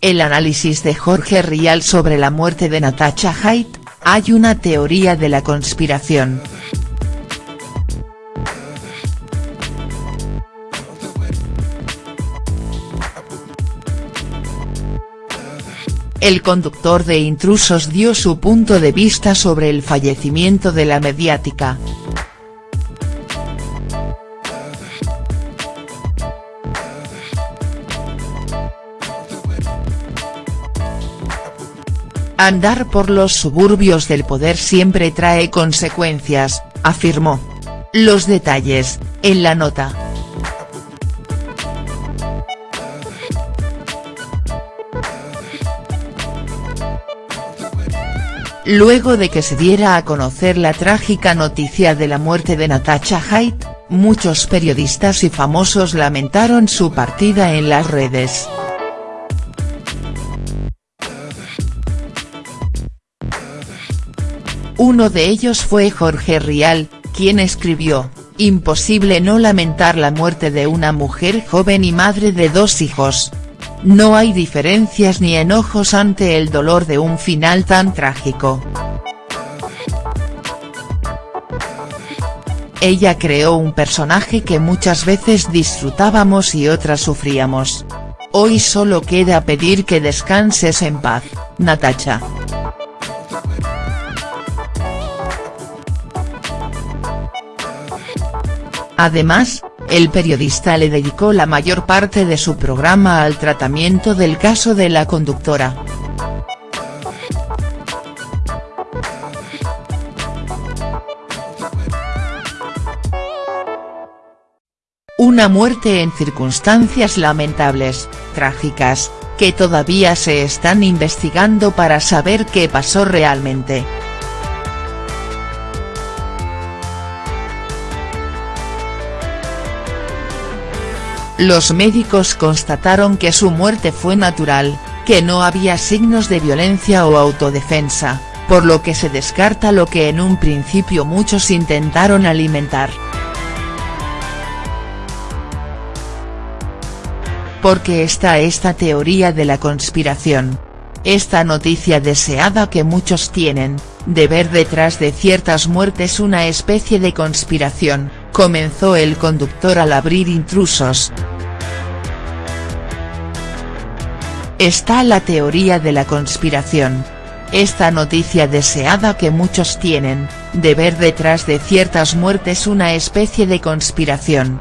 El análisis de Jorge Rial sobre la muerte de Natasha Haidt, hay una teoría de la conspiración. El conductor de Intrusos dio su punto de vista sobre el fallecimiento de la mediática. Andar por los suburbios del poder siempre trae consecuencias, afirmó. Los detalles, en la nota. Luego de que se diera a conocer la trágica noticia de la muerte de Natasha Haidt, muchos periodistas y famosos lamentaron su partida en las redes. Uno de ellos fue Jorge Rial, quien escribió, imposible no lamentar la muerte de una mujer joven y madre de dos hijos. No hay diferencias ni enojos ante el dolor de un final tan trágico. Ella creó un personaje que muchas veces disfrutábamos y otras sufríamos. Hoy solo queda pedir que descanses en paz, Natacha. Además, el periodista le dedicó la mayor parte de su programa al tratamiento del caso de la conductora. Una muerte en circunstancias lamentables, trágicas, que todavía se están investigando para saber qué pasó realmente. Los médicos constataron que su muerte fue natural, que no había signos de violencia o autodefensa, por lo que se descarta lo que en un principio muchos intentaron alimentar. Porque está esta teoría de la conspiración. Esta noticia deseada que muchos tienen, de ver detrás de ciertas muertes una especie de conspiración, comenzó el conductor al abrir intrusos. Está la teoría de la conspiración. Esta noticia deseada que muchos tienen, de ver detrás de ciertas muertes una especie de conspiración.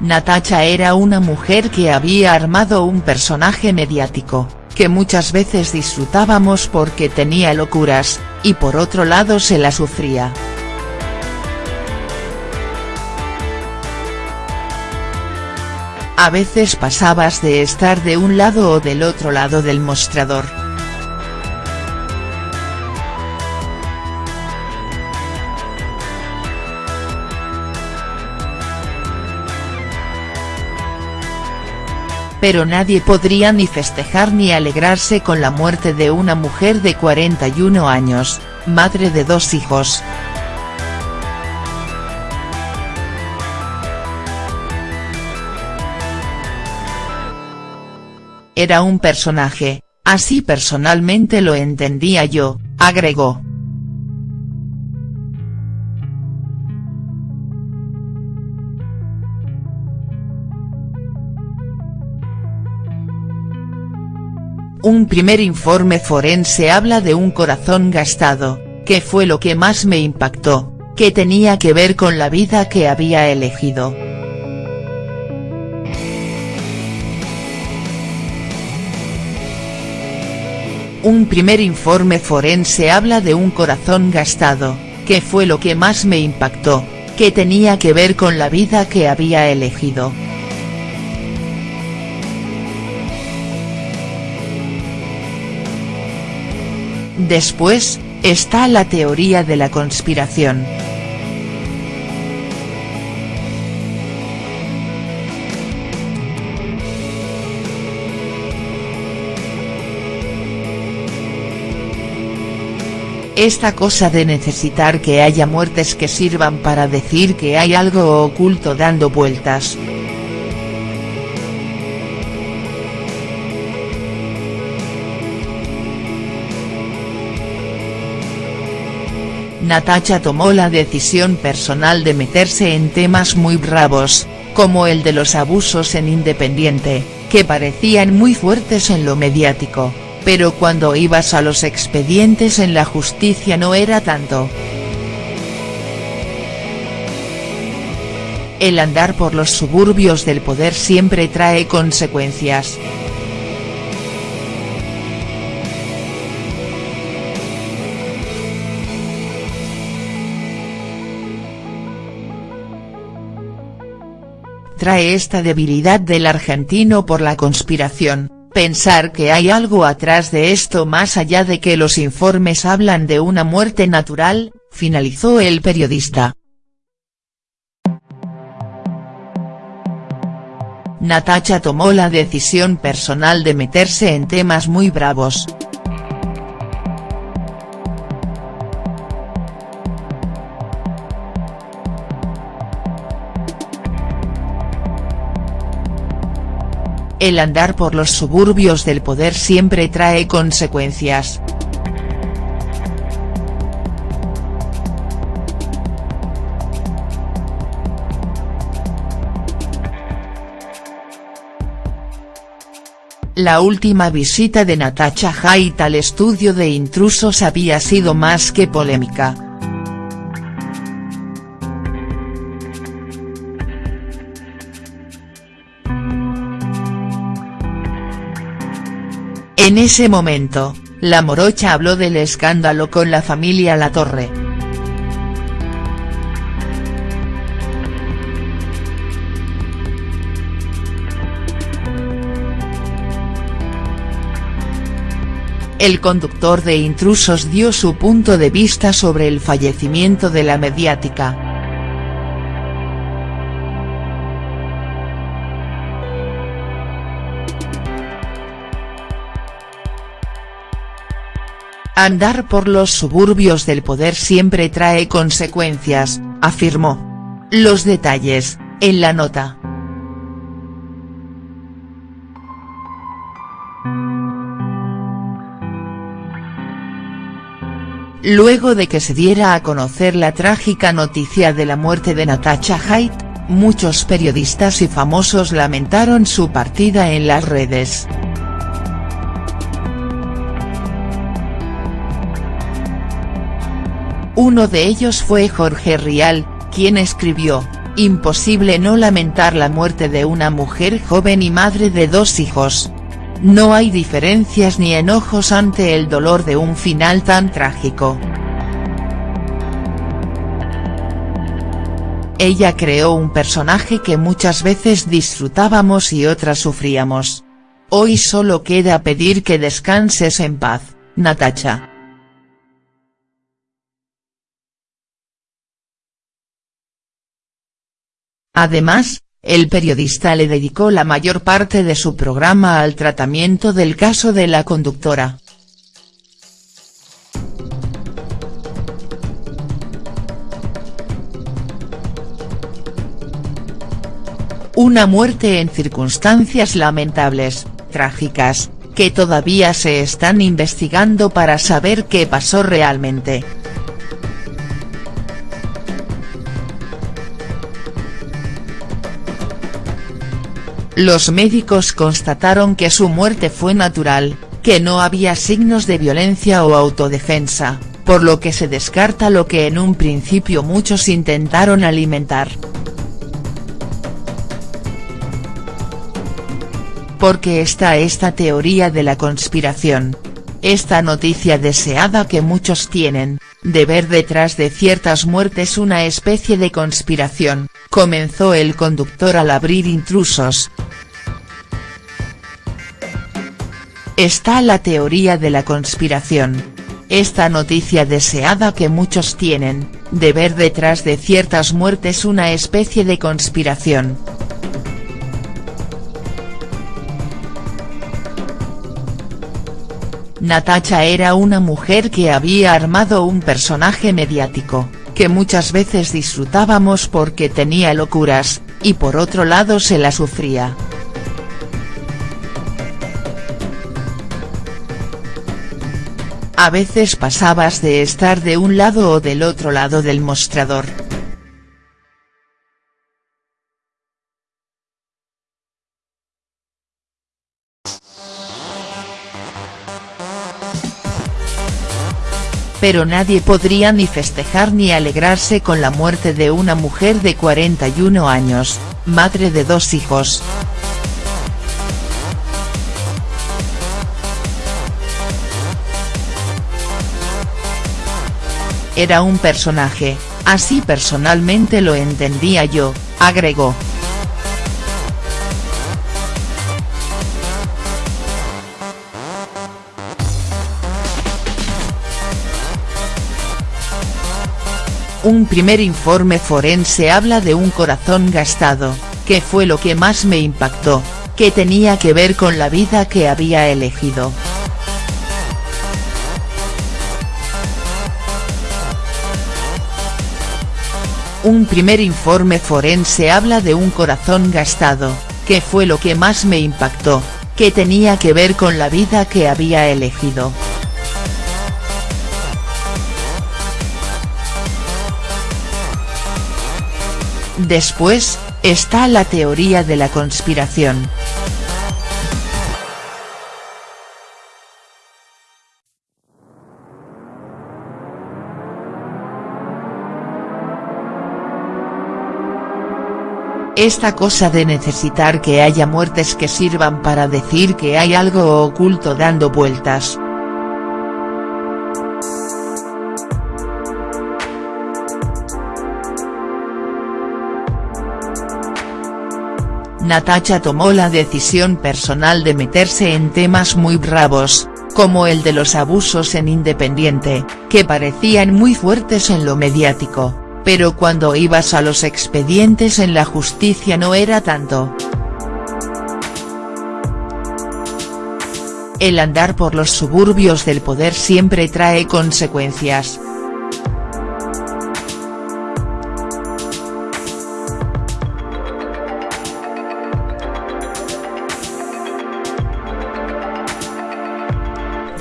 Natacha era una mujer que había armado un personaje mediático, que muchas veces disfrutábamos porque tenía locuras, y por otro lado se la sufría. A veces pasabas de estar de un lado o del otro lado del mostrador. pero nadie podría ni festejar ni alegrarse con la muerte de una mujer de 41 años, madre de dos hijos. Era un personaje, así personalmente lo entendía yo, agregó. Un primer informe forense habla de un corazón gastado, que fue lo que más me impactó, que tenía que ver con la vida que había elegido. Un primer informe forense habla de un corazón gastado, que fue lo que más me impactó, que tenía que ver con la vida que había elegido. Después, está la teoría de la conspiración. Esta cosa de necesitar que haya muertes que sirvan para decir que hay algo oculto dando vueltas. Natacha tomó la decisión personal de meterse en temas muy bravos, como el de los abusos en Independiente, que parecían muy fuertes en lo mediático pero cuando ibas a los expedientes en la justicia no era tanto. El andar por los suburbios del poder siempre trae consecuencias. Trae esta debilidad del argentino por la conspiración Pensar que hay algo atrás de esto más allá de que los informes hablan de una muerte natural, finalizó el periodista. Natacha tomó la decisión personal de meterse en temas muy bravos. El andar por los suburbios del poder siempre trae consecuencias. La última visita de Natasha Haidt al estudio de intrusos había sido más que polémica. En ese momento, la morocha habló del escándalo con la familia Latorre. El conductor de Intrusos dio su punto de vista sobre el fallecimiento de la mediática. Andar por los suburbios del poder siempre trae consecuencias, afirmó. Los detalles, en la nota. Luego de que se diera a conocer la trágica noticia de la muerte de Natasha Haidt, muchos periodistas y famosos lamentaron su partida en las redes. Uno de ellos fue Jorge Rial, quien escribió, imposible no lamentar la muerte de una mujer joven y madre de dos hijos. No hay diferencias ni enojos ante el dolor de un final tan trágico. Ella creó un personaje que muchas veces disfrutábamos y otras sufríamos. Hoy solo queda pedir que descanses en paz, Natacha. Además, el periodista le dedicó la mayor parte de su programa al tratamiento del caso de la conductora. Una muerte en circunstancias lamentables, trágicas, que todavía se están investigando para saber qué pasó realmente. Los médicos constataron que su muerte fue natural, que no había signos de violencia o autodefensa, por lo que se descarta lo que en un principio muchos intentaron alimentar. Porque está esta teoría de la conspiración. Esta noticia deseada que muchos tienen, de ver detrás de ciertas muertes una especie de conspiración, comenzó el conductor al abrir intrusos, Está la teoría de la conspiración. Esta noticia deseada que muchos tienen, de ver detrás de ciertas muertes una especie de conspiración. Natacha era una mujer que había armado un personaje mediático, que muchas veces disfrutábamos porque tenía locuras, y por otro lado se la sufría. A veces pasabas de estar de un lado o del otro lado del mostrador. Pero nadie podría ni festejar ni alegrarse con la muerte de una mujer de 41 años, madre de dos hijos. Era un personaje, así personalmente lo entendía yo, agregó. Un primer informe forense habla de un corazón gastado, que fue lo que más me impactó, que tenía que ver con la vida que había elegido. Un primer informe forense habla de un corazón gastado, que fue lo que más me impactó, que tenía que ver con la vida que había elegido. Después, está la teoría de la conspiración. Esta cosa de necesitar que haya muertes que sirvan para decir que hay algo oculto dando vueltas. Natacha tomó la decisión personal de meterse en temas muy bravos, como el de los abusos en Independiente, que parecían muy fuertes en lo mediático pero cuando ibas a los expedientes en la justicia no era tanto. El andar por los suburbios del poder siempre trae consecuencias.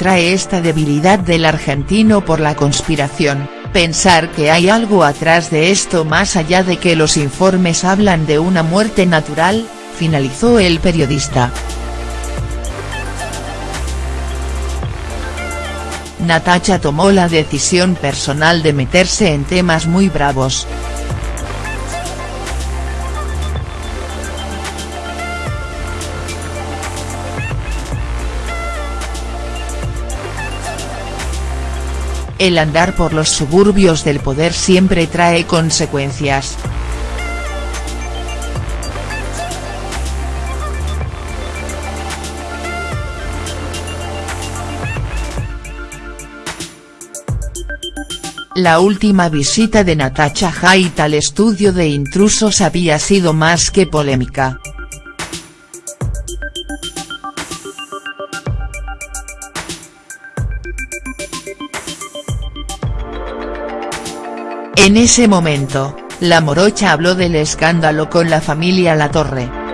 Trae esta debilidad del argentino por la conspiración pensar que hay algo atrás de esto más allá de que los informes hablan de una muerte natural, finalizó el periodista. Natacha tomó la decisión personal de meterse en temas muy bravos. El andar por los suburbios del poder siempre trae consecuencias. La última visita de Natacha Haidt al estudio de intrusos había sido más que polémica. En ese momento, la morocha habló del escándalo con la familia Latorre.